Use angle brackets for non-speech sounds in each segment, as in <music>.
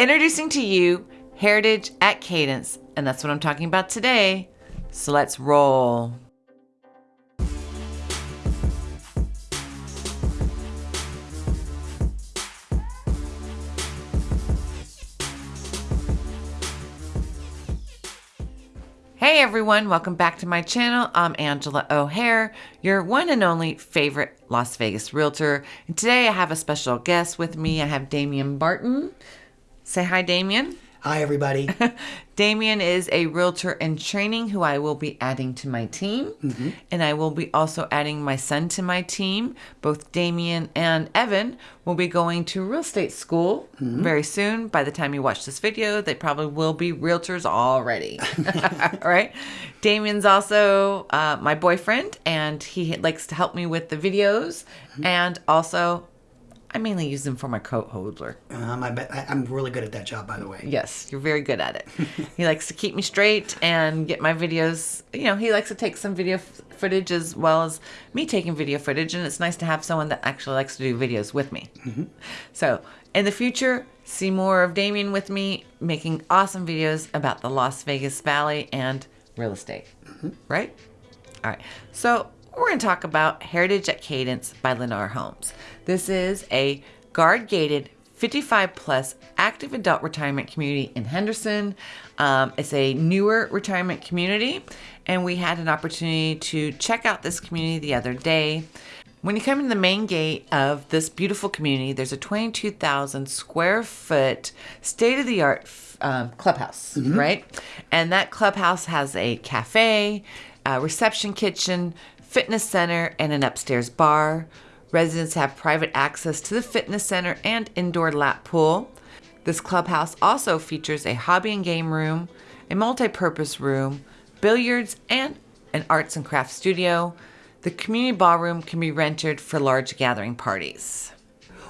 Introducing to you Heritage at Cadence, and that's what I'm talking about today. So let's roll. Hey everyone, welcome back to my channel. I'm Angela O'Hare, your one and only favorite Las Vegas realtor. And today I have a special guest with me. I have Damian Barton. Say hi, Damian. Hi, everybody. <laughs> Damian is a realtor in training who I will be adding to my team. Mm-hmm. And I will be also adding my son to my team. Both Damian and Evan will be going to real estate school mm-hmm. very soon. By the time you watch this video, they probably will be realtors already. All <laughs> right. Damian's also uh, my boyfriend, and he likes to help me with the videos. Mm-hmm. And also, I mainly use them for my coat holder. Um, I bet I, I'm really good at that job, by the way. Yes, you're very good at it. <laughs> he likes to keep me straight and get my videos. You know, he likes to take some video f- footage as well as me taking video footage, and it's nice to have someone that actually likes to do videos with me. So, in the future, see more of Damian with me making awesome videos about the Las Vegas Valley and real estate. Right? All right. So we're going to talk about Heritage at Cadence by Lennar Homes. This is a guard gated 55 plus active adult retirement community in Henderson. Um, it's a newer retirement community, and we had an opportunity to check out this community the other day. When you come in the main gate of this beautiful community, there's a 22,000 square foot state of the art um, clubhouse, right? And that clubhouse has a cafe, a reception kitchen, fitness center, and an upstairs bar. Residents have private access to the fitness center and indoor lap pool. This clubhouse also features a hobby and game room, a multi purpose room, billiards, and an arts and crafts studio. The community ballroom can be rented for large gathering parties.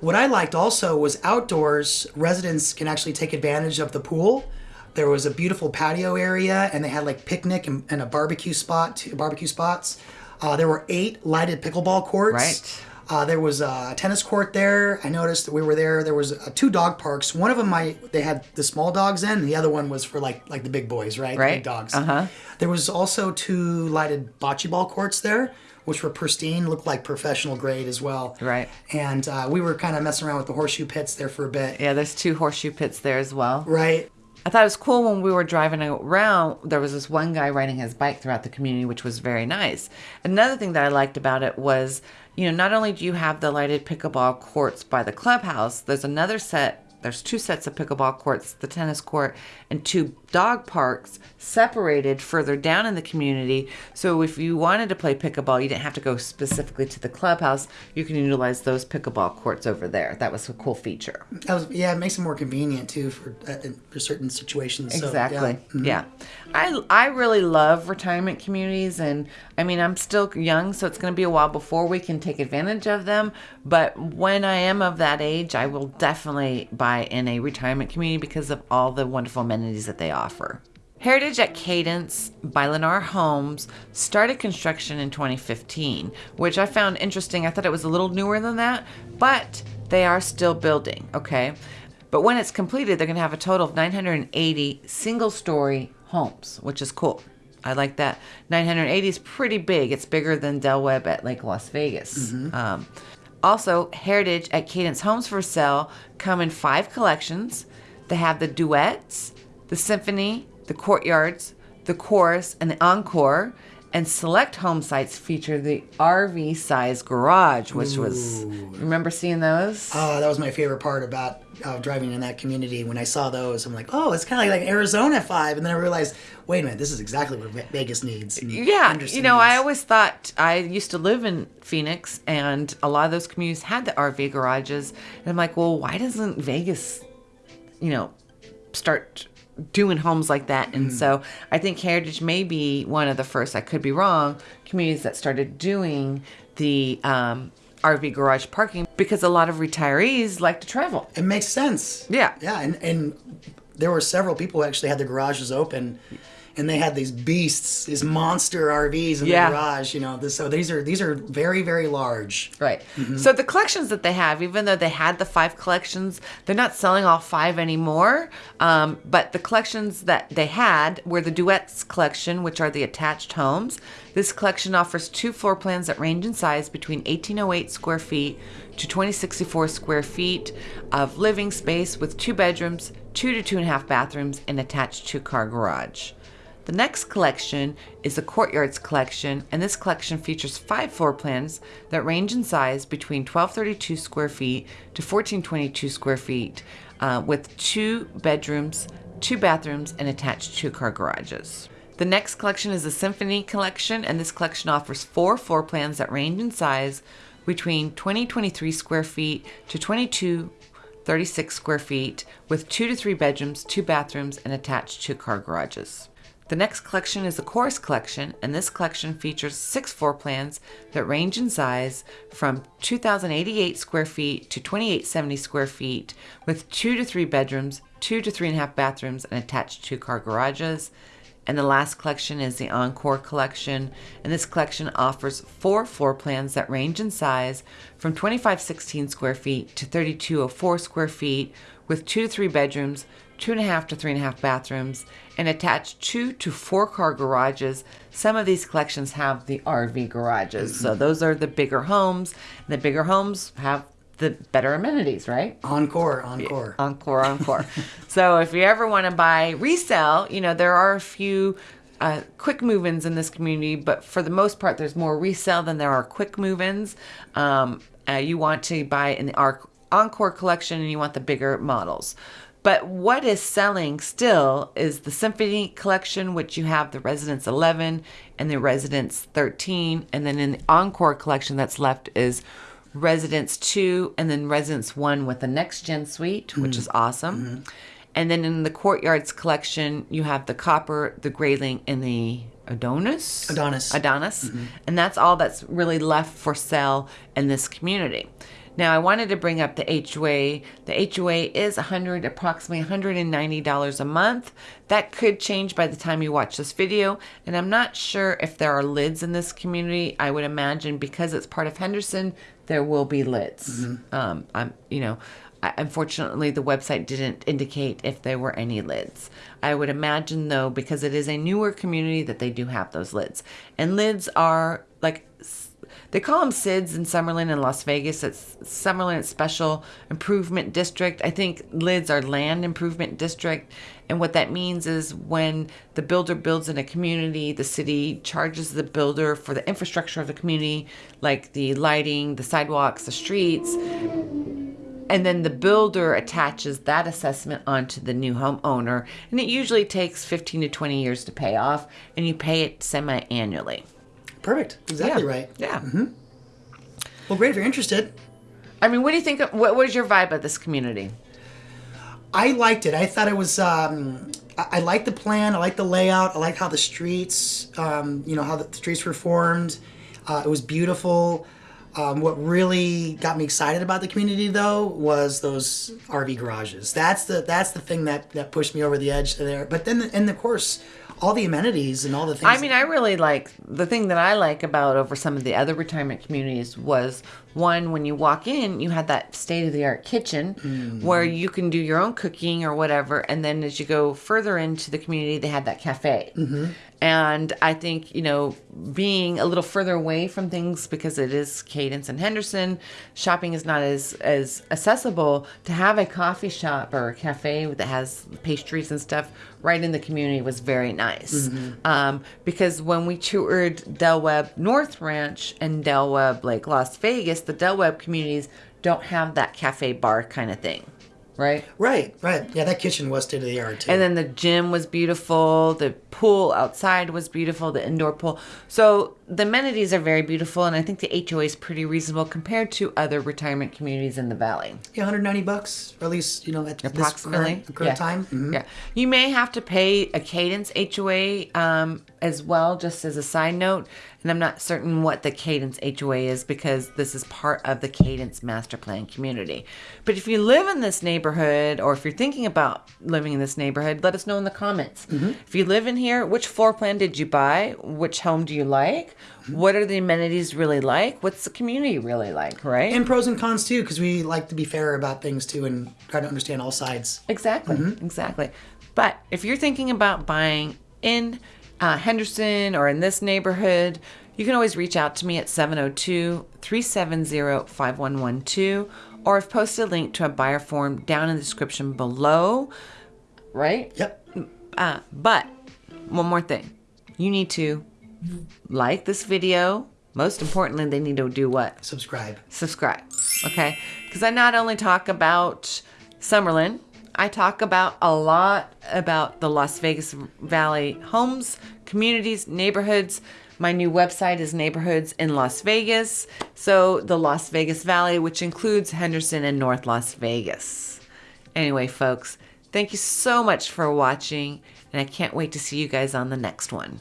What I liked also was outdoors, residents can actually take advantage of the pool. There was a beautiful patio area, and they had like picnic and, and a barbecue spot, two barbecue spots. Uh, there were eight lighted pickleball courts. Right. Uh, there was a tennis court there. I noticed that we were there. There was uh, two dog parks. One of them, I they had the small dogs in. The other one was for like like the big boys, right? Right. Big dogs. Uh-huh. There was also two lighted bocce ball courts there, which were pristine, looked like professional grade as well. Right. And uh, we were kind of messing around with the horseshoe pits there for a bit. Yeah, there's two horseshoe pits there as well. Right. I thought it was cool when we were driving around. There was this one guy riding his bike throughout the community, which was very nice. Another thing that I liked about it was, you know, not only do you have the lighted pickleball courts by the clubhouse, there's another set. There's two sets of pickleball courts, the tennis court, and two dog parks separated further down in the community. So if you wanted to play pickleball, you didn't have to go specifically to the clubhouse. You can utilize those pickleball courts over there. That was a cool feature. That was yeah. It makes it more convenient too for uh, for certain situations. So, Exactly. yeah. yeah. I I really love retirement communities and I mean I'm still young so it's going to be a while before we can take advantage of them, but when I am of that age, I will definitely buy in a retirement community because of all the wonderful amenities that they offer. Heritage at Cadence by Lennar Homes started construction in 2015, which I found interesting. I thought it was a little newer than that, but they are still building, okay? But when it's completed, they're going to have a total of 980 single story homes, which is cool. I like that. 980 is pretty big. It's bigger than Del Webb at Lake Las Vegas. Um, also, Heritage at Cadence Homes for Sale come in five collections. They have the duets, the symphony, the courtyards, the chorus, and the encore. And select home sites feature the RV size garage, which was remember seeing those? Oh, that was my favorite part about uh, driving in that community. When I saw those, I'm like, oh, it's kind of like, Arizona five, and then I realized, wait a minute, this is exactly what Vegas needs. Yeah, Henderson you know, I always thought I used to live in Phoenix, and a lot of those communities had the RV garages, and I'm like, well, why doesn't Vegas, you know, start doing homes like that? And so I think Heritage may be one of the first. I could be wrong. Communities that started doing the um, RV garage parking because a lot of retirees like to travel. It makes sense. Yeah. Yeah, and and there were several people who actually had their garages open, and they had these beasts, these monster RVs in Yeah. the garage. You know, so these are these are very very large. Right. So the collections that they have, even though they had the five collections, they're not selling all five anymore. Um, but the collections that they had were the Duets collection, which are the attached homes. This collection offers two floor plans that range in size between 1808 square feet to 2064 square feet of living space with two bedrooms, two to two and a half bathrooms, and attached two car garage. The next collection is the Courtyards collection, and this collection features five floor plans that range in size between 1232 square feet to 1422 square feet, uh, with two bedrooms, two bathrooms, and attached two car garages. The next collection is the Symphony collection, and this collection offers four floor plans that range in size between 2023 square feet to 22 36 square feet with two to three bedrooms, two bathrooms, and attached two car garages. The next collection is the Chorus Collection, and this collection features six floor plans that range in size from 2,088 square feet to 2,870 square feet, with two to three bedrooms, two to three and a half bathrooms, and attached two car garages. And the last collection is the Encore collection, and this collection offers four floor plans that range in size from 2516 square feet to 3204 square feet, with two to three bedrooms, two and a half to three and a half bathrooms, and attached two to four car garages. Some of these collections have the RV garages, so mm-hmm. those are the bigger homes. And the bigger homes have the better amenities, right? Encore, encore. Encore, encore. <laughs> so if you ever want to buy resell, you know, there are a few uh, quick move ins in this community, but for the most part, there's more resell than there are quick move ins. Um, uh, you want to buy in the Encore collection and you want the bigger models. But what is selling still is the Symphony collection, which you have the Residence 11 and the Residence 13. And then in the Encore collection that's left is Residence 2 and then Residence 1 with the next gen suite, which mm. is awesome. Mm-hmm. And then in the Courtyards collection, you have the Copper, the Grayling, and the Adonis. Adonis. Adonis. Mm-hmm. And that's all that's really left for sale in this community. Now, I wanted to bring up the HOA. The HOA is 100, approximately $190 a month. That could change by the time you watch this video. And I'm not sure if there are lids in this community. I would imagine because it's part of Henderson, there will be lids. Um, I'm, you know, I- unfortunately, the website didn't indicate if there were any lids. I would imagine, though, because it is a newer community, that they do have those lids. And lids are like they call them SIDS in Summerlin and Las Vegas. It's Summerlin Special Improvement District. I think LIDS are Land Improvement District. And what that means is when the builder builds in a community, the city charges the builder for the infrastructure of the community, like the lighting, the sidewalks, the streets. And then the builder attaches that assessment onto the new homeowner. And it usually takes 15 to 20 years to pay off, and you pay it semi annually. Perfect. Exactly yeah. right. Yeah. Mm-hmm. Well, great if you're interested. I mean, what do you think? Of, what was your vibe of this community? I liked it. I thought it was. Um, I, I liked the plan. I liked the layout. I liked how the streets, um, you know, how the streets were formed. Uh, it was beautiful. Um, what really got me excited about the community, though, was those RV garages. That's the that's the thing that that pushed me over the edge there. But then, and of course, all the amenities and all the things. I mean, I really like the thing that I like about over some of the other retirement communities was one when you walk in, you had that state of the art kitchen mm-hmm. where you can do your own cooking or whatever, and then as you go further into the community, they had that cafe. Mm-hmm. And I think you know, being a little further away from things because it is Cadence and Henderson, shopping is not as as accessible. To have a coffee shop or a cafe that has pastries and stuff right in the community was very nice. Um, because when we toured Del Webb North Ranch and Del Webb Lake Las Vegas, the Del Webb communities don't have that cafe bar kind of thing, right? right, right. Yeah, that kitchen was state of the art too. And then the gym was beautiful. The pool outside was beautiful. The indoor pool. So the amenities are very beautiful, and I think the HOA is pretty reasonable compared to other retirement communities in the valley. Yeah, 190 bucks, or at least you know at Approximately, current, current yeah. time. Mhm. Yeah, you may have to pay a Cadence HOA um, as well, just as a side note. And I'm not certain what the Cadence HOA is because this is part of the Cadence Master Plan community. But if you live in this neighborhood, or if you're thinking about living in this neighborhood, let us know in the comments. If you live in here, which floor plan did you buy? Which home do you like? What are the amenities really like? What's the community really like? Right? And pros and cons too, because we like to be fair about things too and try to understand all sides. Exactly, exactly. But if you're thinking about buying in uh, Henderson or in this neighborhood, you can always reach out to me at 702 370 5112, or I've posted a link to a buyer form down in the description below. Right? Yep. Uh, but one more thing you need to like this video. Most importantly, they need to do what? Subscribe. subscribe. Okay? Because I not only talk about Summerlin, I talk about a lot about the Las Vegas Valley homes, communities, neighborhoods. My new website is Neighborhoods in Las Vegas. So the Las Vegas Valley, which includes Henderson and North Las Vegas. Anyway, folks, thank you so much for watching, and I can't wait to see you guys on the next one.